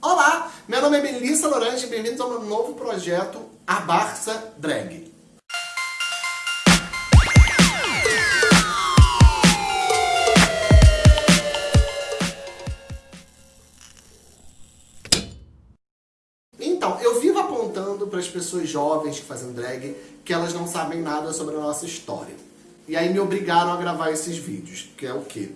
Olá, meu nome é Melissa Lorange e bem-vindos ao meu novo projeto, A Barça Drag. Então, eu vivo apontando para as pessoas jovens que fazem drag que elas não sabem nada sobre a nossa história. E aí me obrigaram a gravar esses vídeos, que é o quê?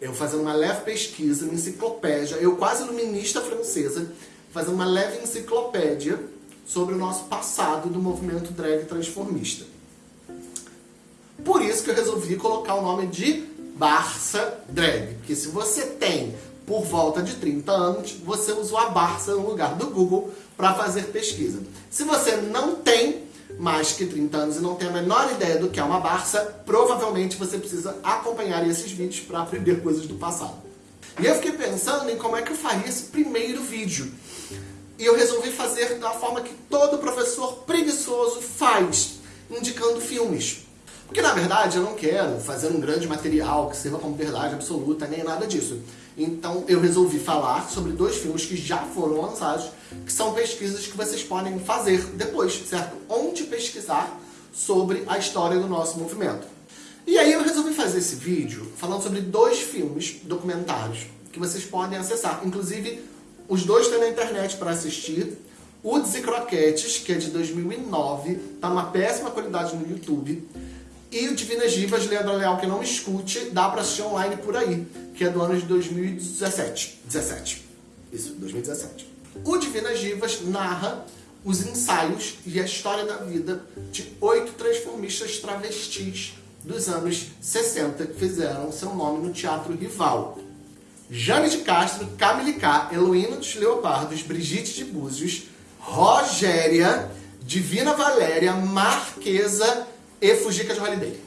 Eu fazendo uma leve pesquisa, uma enciclopédia, eu quase iluminista francesa, fazendo uma leve enciclopédia sobre o nosso passado do movimento drag transformista. Por isso que eu resolvi colocar o nome de Barça Drag, porque se você tem por volta de 30 anos, você usou a Barça no lugar do Google para fazer pesquisa. Se você não tem, mais que 30 anos e não tem a menor ideia do que é uma Barça, provavelmente você precisa acompanhar esses vídeos para aprender coisas do passado. E eu fiquei pensando em como é que eu faria esse primeiro vídeo. E eu resolvi fazer da forma que todo professor preguiçoso faz, indicando filmes. Porque na verdade eu não quero fazer um grande material que sirva como verdade absoluta, nem nada disso. Então eu resolvi falar sobre dois filmes que já foram lançados, que são pesquisas que vocês podem fazer depois, certo? Onde pesquisar sobre a história do nosso movimento. E aí eu resolvi fazer esse vídeo falando sobre dois filmes documentários que vocês podem acessar. Inclusive, os dois estão na internet para assistir. O e Croquetes, que é de 2009, tá numa péssima qualidade no YouTube. E o Divinas Divas, Leandro Leal, que não escute, dá pra assistir online por aí, que é do ano de 2017. 17. Isso, 2017. O Divinas Divas narra os ensaios e a história da vida de oito transformistas travestis dos anos 60 que fizeram seu nome no teatro rival. Jane de Castro, Camille K, dos Leopardos, Brigitte de Búzios, Rogéria, Divina Valéria, Marquesa e Fujica de Holiday.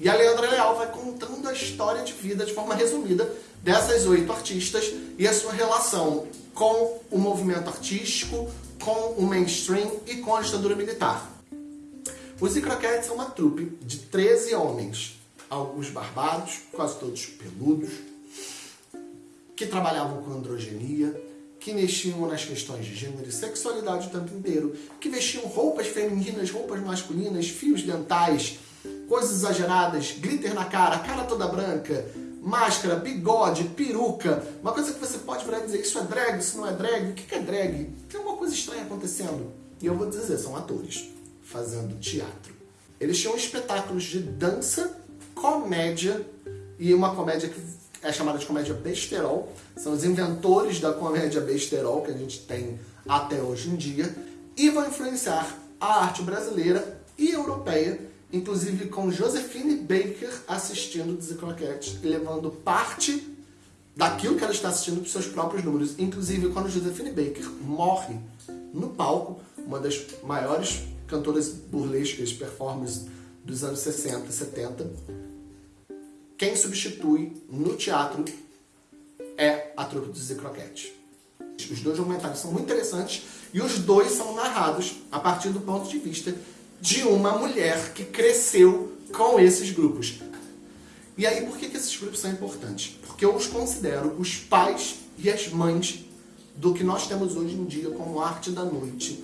E a Leandra Leal vai contando a história de vida de forma resumida dessas oito artistas e a sua relação com o movimento artístico, com o mainstream e com a ditadura militar. Os Icroquetes são uma trupe de 13 homens, alguns barbados, quase todos peludos, que trabalhavam com androgenia, que mexiam nas questões de gênero e sexualidade o tempo inteiro, que vestiam roupas femininas, roupas masculinas, fios dentais, coisas exageradas, glitter na cara, cara toda branca, máscara, bigode, peruca, uma coisa que você pode virar e dizer, isso é drag, isso não é drag, o que é drag? Tem alguma coisa estranha acontecendo. E eu vou dizer, são atores, fazendo teatro. Eles tinham espetáculos de dança, comédia, e uma comédia que é chamada de comédia besterol. São os inventores da comédia besterol que a gente tem até hoje em dia. E vão influenciar a arte brasileira e europeia, inclusive com Josephine Baker assistindo Dizzy Croquette e levando parte daquilo que ela está assistindo para os seus próprios números. Inclusive, quando Josephine Baker morre no palco, uma das maiores cantoras burlescas, performers dos anos 60 e 70, quem substitui no teatro é a trupe dos Croquete. Os dois documentários são muito interessantes e os dois são narrados a partir do ponto de vista de uma mulher que cresceu com esses grupos. E aí, por que, que esses grupos são importantes? Porque eu os considero os pais e as mães do que nós temos hoje em dia como arte da noite.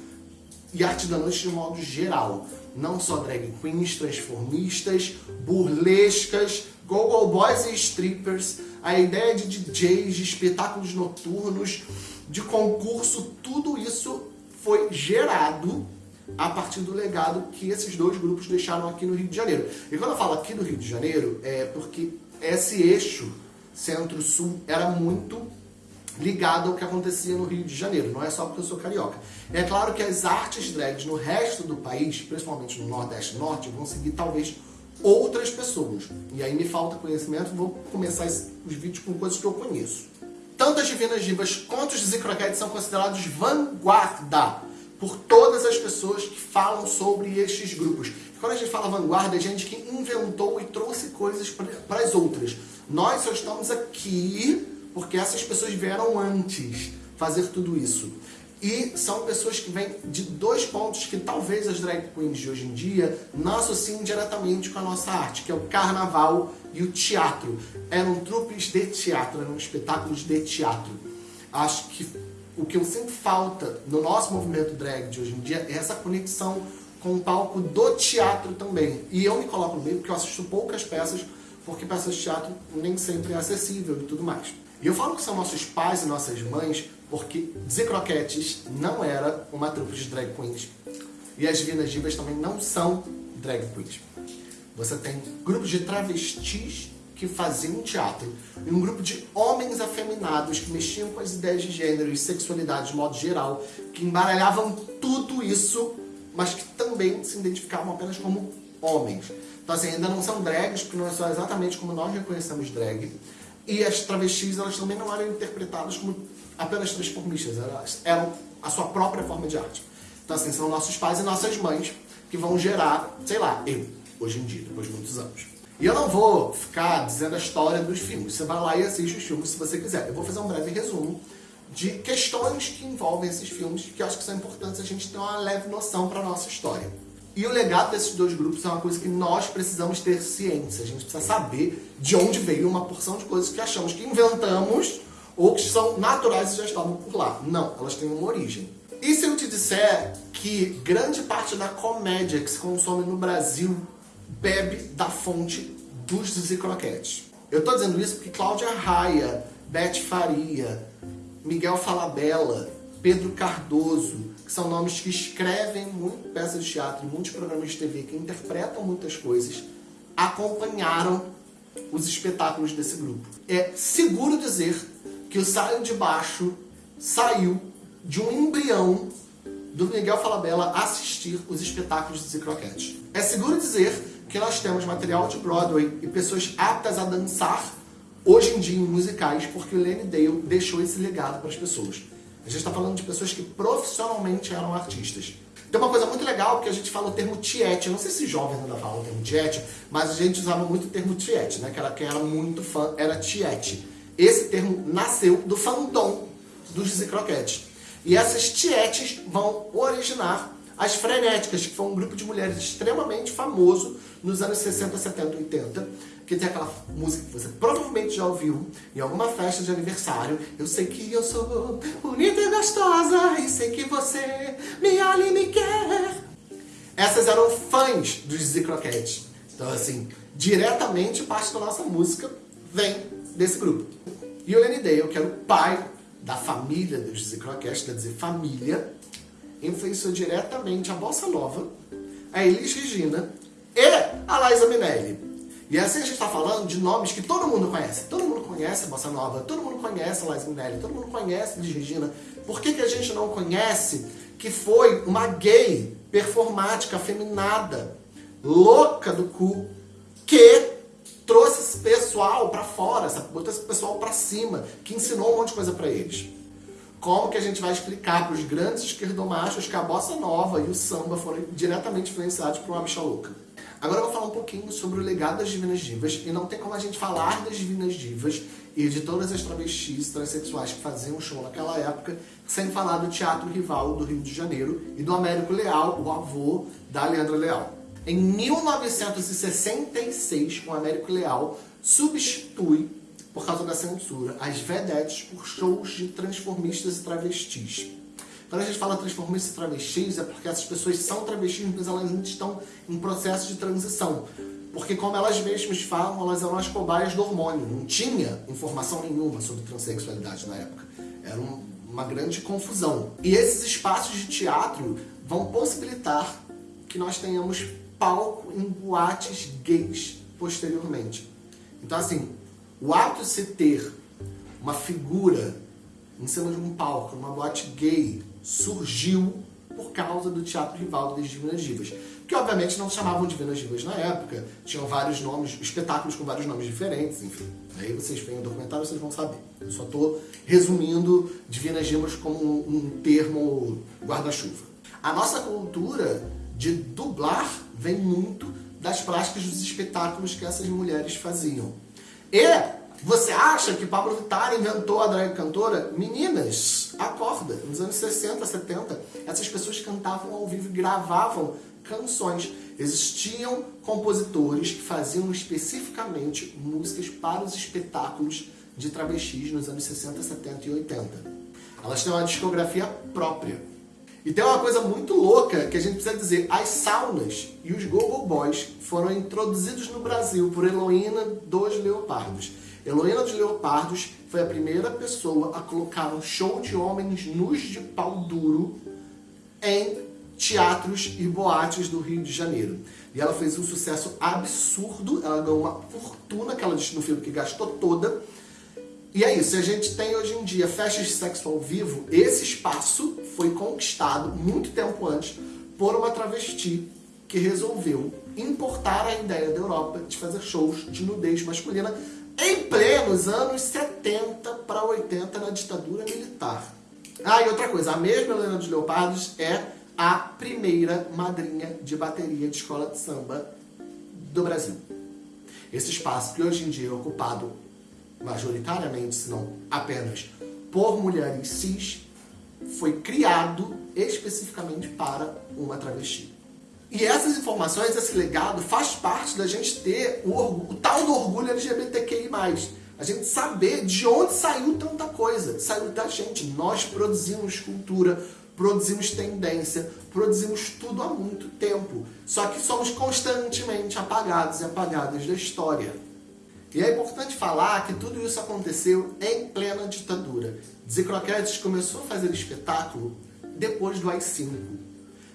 E arte da noite de modo geral. Não só drag queens, transformistas, burlescas, go-go boys e strippers, a ideia de DJs, de espetáculos noturnos, de concurso, tudo isso foi gerado a partir do legado que esses dois grupos deixaram aqui no Rio de Janeiro. E quando eu falo aqui no Rio de Janeiro, é porque esse eixo centro-sul era muito ligado ao que acontecia no Rio de Janeiro, não é só porque eu sou carioca. É claro que as artes drags no resto do país, principalmente no Nordeste e Norte, vão seguir talvez outras pessoas. E aí me falta conhecimento, vou começar os vídeos com coisas que eu conheço. Tanto as Divinas Divas quanto os Zicroquetes são considerados vanguarda por todas as pessoas que falam sobre estes grupos. Quando a gente fala vanguarda, é gente que inventou e trouxe coisas para as outras. Nós só estamos aqui porque essas pessoas vieram antes fazer tudo isso. E são pessoas que vêm de dois pontos que talvez as drag queens de hoje em dia não associem diretamente com a nossa arte, que é o carnaval e o teatro. Eram trupes de teatro, eram espetáculos de teatro. Acho que o que eu sinto falta no nosso movimento drag de hoje em dia é essa conexão com o palco do teatro também. E eu me coloco no meio porque eu assisto poucas peças, porque peças de teatro nem sempre é acessível e tudo mais. E eu falo que são nossos pais e nossas mães porque Croquetes não era uma trupe de drag queens. E as Divinas Divas também não são drag queens. Você tem grupos de travestis que faziam teatro e um grupo de homens afeminados que mexiam com as ideias de gênero e sexualidade de modo geral, que embaralhavam tudo isso, mas que também se identificavam apenas como homens. Então assim, ainda não são drags, porque não é só exatamente como nós reconhecemos drag, e as travestis, elas também não eram interpretadas como apenas transformistas, elas eram a sua própria forma de arte. Então assim, são nossos pais e nossas mães que vão gerar, sei lá, eu, hoje em dia, depois de muitos anos. E eu não vou ficar dizendo a história dos filmes, você vai lá e assiste os filmes se você quiser. Eu vou fazer um breve resumo de questões que envolvem esses filmes, que acho que são importantes a gente ter uma leve noção para a nossa história. E o legado desses dois grupos é uma coisa que nós precisamos ter ciência. A gente precisa saber de onde veio uma porção de coisas que achamos que inventamos ou que são naturais e já estavam por lá. Não, elas têm uma origem. E se eu te disser que grande parte da comédia que se consome no Brasil bebe da fonte dos Zizi? Eu estou dizendo isso porque Cláudia Raia, Beth Faria, Miguel Falabella, Pedro Cardoso, que são nomes que escrevem muito peças de teatro, muitos programas de TV, que interpretam muitas coisas, acompanharam os espetáculos desse grupo. É seguro dizer que o Saio de Baixo saiu de um embrião do Miguel Falabella assistir os espetáculos de Croquete. É seguro dizer que nós temos material de Broadway e pessoas aptas a dançar hoje em dia em musicais porque o Lenny Dale deixou esse legado para as pessoas. A gente está falando de pessoas que profissionalmente eram artistas. Tem uma coisa muito legal que a gente fala o termo tiete. Eu não sei se jovens ainda falam o termo tiete, mas a gente usava muito o termo tiete, né? Que era era muito fã, era tiete. Esse termo nasceu do fandom dos Dizzy Croquettes. E essas tietes vão originar as Frenéticas, que foi um grupo de mulheres extremamente famoso nos anos 60, 70, 80, que tem aquela música que você provavelmente já ouviu em alguma festa de aniversário. Eu sei que eu sou bonita e gostosa e sei que você me olha e me quer. Essas eram fãs dos Dizzy Croquette. Então, assim, diretamente parte da nossa música vem desse grupo. E o Lenny Dale, que era o pai da família dos Dizzy Croquette, quer dizer, família, influenciou diretamente a Bossa Nova, a Elis Regina e a Liza Minelli. E assim a gente está falando de nomes que todo mundo conhece. Todo mundo conhece a Bossa Nova, todo mundo conhece a Liza Minelli, todo mundo conhece a Elis Regina. Por que, que a gente não conhece que foi uma gay performática, afeminada, louca do cu, que pessoal para fora, sabe? botou esse pessoal para cima, que ensinou um monte de coisa para eles. Como que a gente vai explicar para os grandes esquerdomachos que a bossa nova e o samba foram diretamente influenciados por uma bicha louca? Agora eu vou falar um pouquinho sobre o legado das Divinas Divas, e não tem como a gente falar das Divinas Divas e de todas as travestis transexuais que faziam show naquela época, sem falar do Teatro Rival do Rio de Janeiro e do Américo Leal, o avô da Leandra Leal. Em 1966, o Américo Leal substitui por causa da censura, as vedetes por shows de transformistas e travestis. Quando a gente fala transformistas e travestis, é porque essas pessoas são travestis, mas elas ainda estão em processo de transição. Porque como elas mesmas falam, elas eram as cobaias do hormônio. Não tinha informação nenhuma sobre transexualidade na época. Era um, uma grande confusão. E esses espaços de teatro vão possibilitar que nós tenhamos palco em boates gays posteriormente. Então assim, o ato de se ter uma figura em cima de um palco, numa boate gay, surgiu por causa do Teatro Rival das Divinas Divas. Que obviamente não chamavam Divinas Divas na época, tinham vários nomes, espetáculos com vários nomes diferentes, enfim. Aí vocês veem o documentário vocês vão saber. Eu só estou resumindo Divinas Divas como um, um termo guarda-chuva. A nossa cultura de dublar vem muito das práticas dos espetáculos que essas mulheres faziam. E você acha que Pablo Vittar inventou a drag cantora? Meninas, acorda. Nos anos 60, 70, essas pessoas cantavam ao vivo e gravavam canções. Existiam compositores que faziam especificamente músicas para os espetáculos de travestis nos anos 60, 70 e 80. Elas têm uma discografia própria. E tem uma coisa muito louca que a gente precisa dizer. As saunas e os Gogo Boys foram introduzidos no Brasil por Heloína dos Leopardos. Heloína dos Leopardos foi a primeira pessoa a colocar um show de homens nus de pau duro em teatros e boates do Rio de Janeiro. E ela fez um sucesso absurdo, ela ganhou uma fortuna que ela disse no filme que gastou toda. E é isso, a gente tem hoje em dia festas de sexo ao vivo, esse espaço foi conquistado muito tempo antes por uma travesti que resolveu importar a ideia da Europa de fazer shows de nudez masculina em plenos anos 70 para 80 na ditadura militar. Ah, e outra coisa, a mesma Helena dos Leopardos é a primeira madrinha de bateria de escola de samba do Brasil. Esse espaço que hoje em dia é ocupado majoritariamente, se não apenas, por mulheres cis, foi criado especificamente para uma travesti. E essas informações, esse legado, faz parte da gente ter o, o tal do orgulho LGBTQI+. A gente saber de onde saiu tanta coisa. Saiu da gente. Nós produzimos cultura, produzimos tendência, produzimos tudo há muito tempo. Só que somos constantemente apagados e apagadas da história. E é importante falar que tudo isso aconteceu em plena ditadura. Zicroquetes começou a fazer espetáculo depois do AI-5.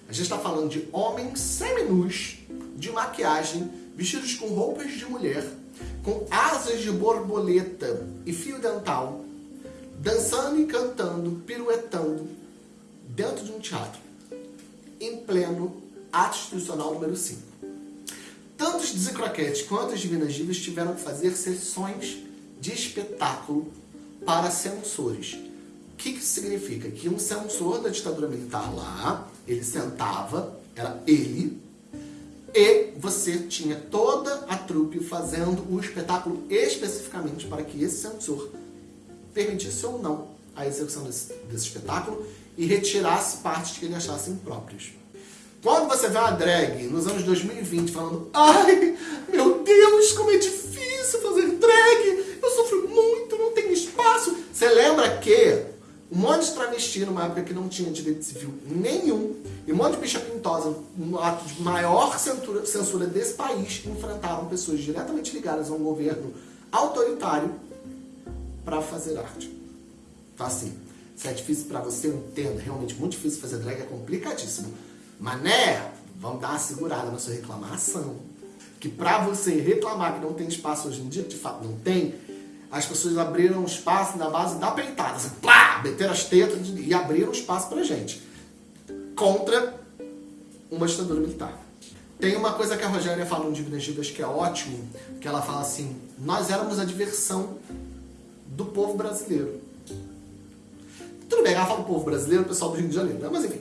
A gente está falando de homens seminus, de maquiagem, vestidos com roupas de mulher, com asas de borboleta e fio dental, dançando e cantando, piruetando, dentro de um teatro, em pleno ato institucional número 5. Tanto os Dizicroquetes quanto as Divinas Divas tiveram que fazer sessões de espetáculo para censores. O que, que isso significa? Que um censor da ditadura militar lá, ele sentava, era ele, e você tinha toda a trupe fazendo o espetáculo especificamente para que esse censor permitisse ou não a execução desse, desse espetáculo e retirasse partes que ele achasse impróprias. Quando você vê uma drag nos anos 2020 falando Ai, meu Deus, como é difícil fazer drag, eu sofro muito, não tenho espaço. Você lembra que um monte de travesti numa época que não tinha direito civil nenhum, e um monte de bicha pintosa, no ato de maior censura, censura desse país, enfrentaram pessoas diretamente ligadas a um governo autoritário para fazer arte. Então assim, se é difícil para você, eu entendo, realmente muito difícil fazer drag, é complicadíssimo. Mas né, vamos dar uma segurada na sua reclamação. Que pra você reclamar que não tem espaço hoje em dia, de fato não tem, as pessoas abriram espaço na base da peitada. Assim, plá, meteram as tetas e abriram espaço pra gente. Contra uma ditadura militar. Tem uma coisa que a Rogéria fala no Dívidas Dívidas que é ótimo, que ela fala assim, nós éramos a diversão do povo brasileiro. Tudo bem, ela fala do povo brasileiro, o pessoal do Rio de Janeiro, né? mas enfim.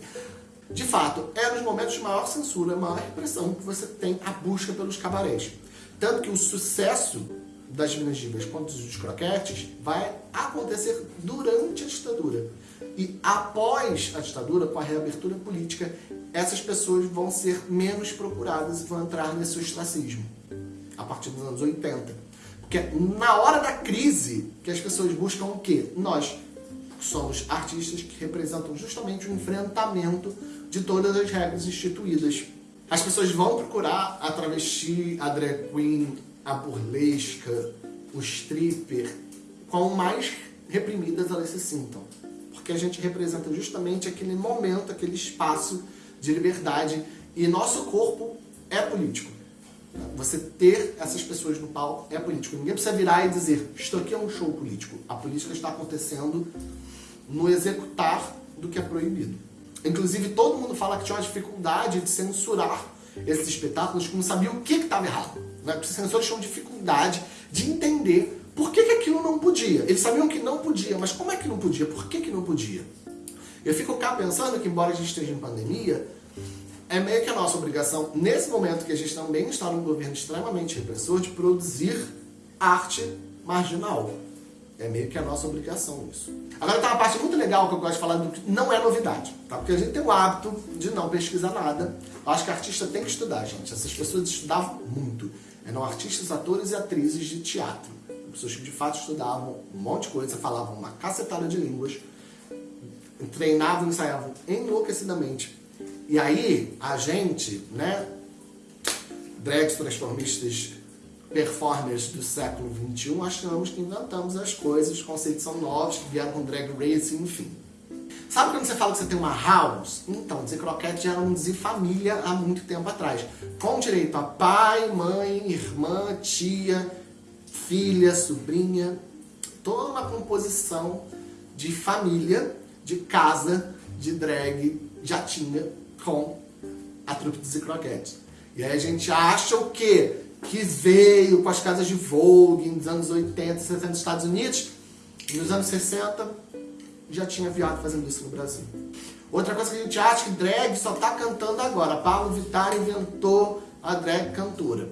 De fato, é nos momentos de maior censura, maior repressão que você tem a busca pelos cabarés. Tanto que o sucesso das Minas Divas quanto dos croquetes vai acontecer durante a ditadura. E após a ditadura, com a reabertura política, essas pessoas vão ser menos procuradas e vão entrar nesse ostracismo. A partir dos anos 80. Porque é na hora da crise que as pessoas buscam o quê? Nós somos artistas que representam justamente o enfrentamento de todas as regras instituídas. As pessoas vão procurar a travesti, a drag queen, a burlesca, o stripper, quão mais reprimidas elas se sintam. Porque a gente representa justamente aquele momento, aquele espaço de liberdade e nosso corpo é político. Você ter essas pessoas no palco é político. Ninguém precisa virar e dizer, isto aqui é um show político. A política está acontecendo no executar do que é proibido. Inclusive, todo mundo fala que tinha uma dificuldade de censurar esses espetáculos, que não sabia o que estava errado. Né? Os censores tinham dificuldade de entender por que, que aquilo não podia. Eles sabiam que não podia, mas como é que não podia? Por que, que não podia? Eu fico cá pensando que, embora a gente esteja em pandemia, é meio que a nossa obrigação, nesse momento que a gente também está num governo extremamente repressor, de produzir arte marginal. É meio que a nossa obrigação isso. Agora tem uma parte muito legal que eu gosto de falar, do que não é novidade, tá? Porque a gente tem o hábito de não pesquisar nada. Eu acho que artista tem que estudar, gente. Essas pessoas estudavam muito. Eram artistas, atores e atrizes de teatro. Pessoas que de fato estudavam um monte de coisa, falavam uma cacetada de línguas. treinavam, ensaiavam enlouquecidamente. E aí, a gente, né, drags transformistas performers do século XXI, achamos que inventamos as coisas, os conceitos são novos, que vieram com drag racing, enfim. Sabe quando você fala que você tem uma house? Então, dizer croquete já era um dizer família há muito tempo atrás. Com direito a pai, mãe, irmã, tia, filha, sobrinha, toda uma composição de família, de casa, de drag, já tinha com a trupe de Croquete. E aí a gente acha o quê? Que veio com as casas de Vogue nos anos 80, 60 nos Estados Unidos, nos anos 60 já tinha viado fazendo isso no Brasil. Outra coisa que a gente acha que drag só tá cantando agora. Paulo Vittar inventou a drag cantora.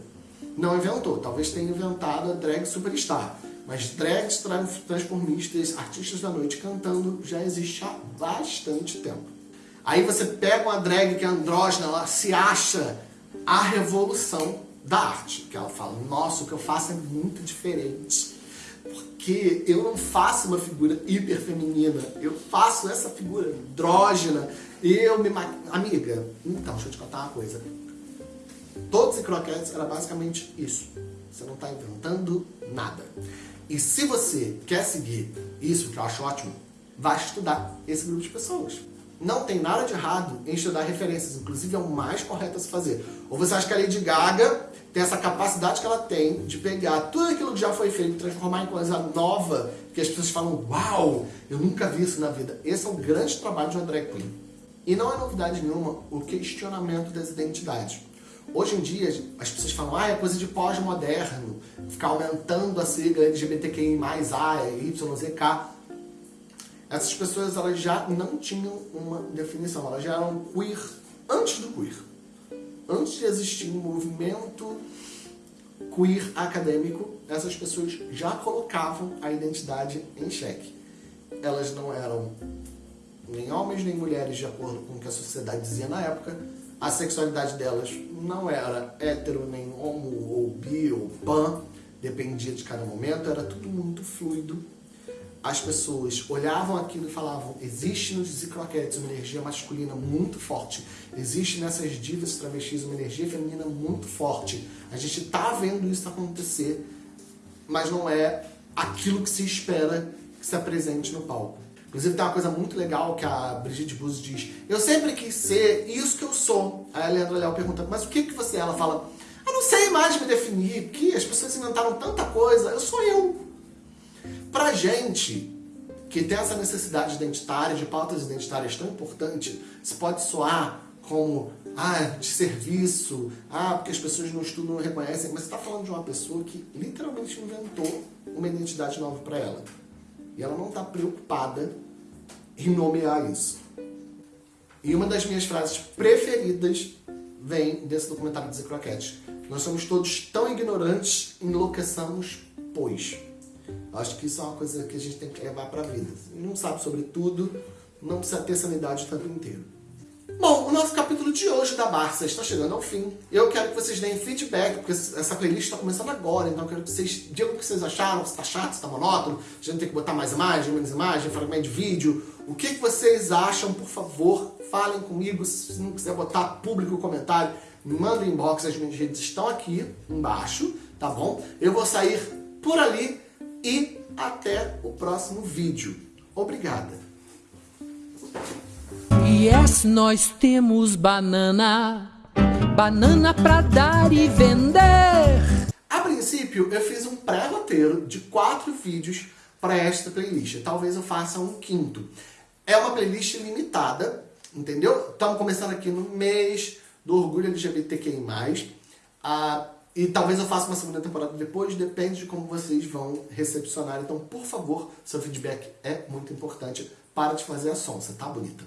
Não inventou, talvez tenha inventado a drag superstar. Mas drags transformistas, artistas da noite cantando, já existe há bastante tempo. Aí você pega uma drag que é andrógena, ela se acha a revolução da arte. Que ela fala, nossa, o que eu faço é muito diferente. Porque eu não faço uma figura hiper feminina, eu faço essa figura andrógena. Eu me... Amiga, então, deixa eu te contar uma coisa. Todos os croquetes era basicamente isso. Você não está inventando nada. E se você quer seguir isso, que eu acho ótimo, vai estudar esse grupo de pessoas. Não tem nada de errado em estudar referências, inclusive é o mais correto a se fazer. Ou você acha que a Lady Gaga tem essa capacidade que ela tem de pegar tudo aquilo que já foi feito e transformar em coisa nova, que as pessoas falam, uau, eu nunca vi isso na vida. Esse é um grande trabalho de uma drag queen. E não é novidade nenhuma o questionamento das identidades. Hoje em dia, as pessoas falam, ah, é coisa de pós-moderno, ficar aumentando a sigla LGBTQI+, A, YZK. Essas pessoas elas já não tinham uma definição, elas já eram queer antes do queer. Antes de existir um movimento queer acadêmico, essas pessoas já colocavam a identidade em xeque. Elas não eram nem homens nem mulheres de acordo com o que a sociedade dizia na época, a sexualidade delas não era hétero, nem homo, ou bi, ou pan, dependia de cada momento, era tudo muito fluido. As pessoas olhavam aquilo e falavam, existe nos Zicroquetes uma energia masculina muito forte, existe nessas divas travestis uma energia feminina muito forte. A gente está vendo isso acontecer, mas não é aquilo que se espera que se apresente no palco. Inclusive tem uma coisa muito legal que a Brigitte Buzzi diz. Eu sempre quis ser isso que eu sou. Aí a Leandra Leal pergunta, mas o que, que você é? Ela fala, eu não sei mais me definir, porque as pessoas inventaram tanta coisa, eu sou eu. Pra gente que tem essa necessidade identitária, de pautas identitárias tão importante, isso pode soar como ah, de serviço, ah, porque as pessoas não estudam, não reconhecem, mas você está falando de uma pessoa que literalmente inventou uma identidade nova para ela. E ela não está preocupada em nomear isso. E uma das minhas frases preferidas vem desse documentário de Zé Croquete. Nós somos todos tão ignorantes, enlouqueçamos, pois. Acho que isso é uma coisa que a gente tem que levar para a vida. Não sabe sobre tudo, não precisa ter sanidade o tempo inteiro. Bom, o nosso capítulo de hoje da Barça está chegando ao fim. Eu quero que vocês deem feedback, porque essa playlist está começando agora, então eu quero que vocês digam o que vocês acharam, se está chato, se está monótono, a gente tem que botar mais imagem, menos imagem, fragmento de vídeo. O que, que vocês acham, por favor, falem comigo, se não quiser botar público comentário, me manda um inbox, as minhas redes estão aqui embaixo, tá bom? Eu vou sair por ali até o próximo vídeo. Obrigada! Yes, nós temos banana, banana pra dar e vender. A princípio, eu fiz um pré-roteiro de quatro vídeos para esta playlist. Talvez eu faça um quinto. É uma playlist limitada, entendeu? Estamos começando aqui no mês do orgulho LGBTQI+. Ah, e talvez eu faça uma segunda temporada depois, depende de como vocês vão recepcionar. Então, por favor, seu feedback é muito importante. Para de fazer a sonsa, tá bonita?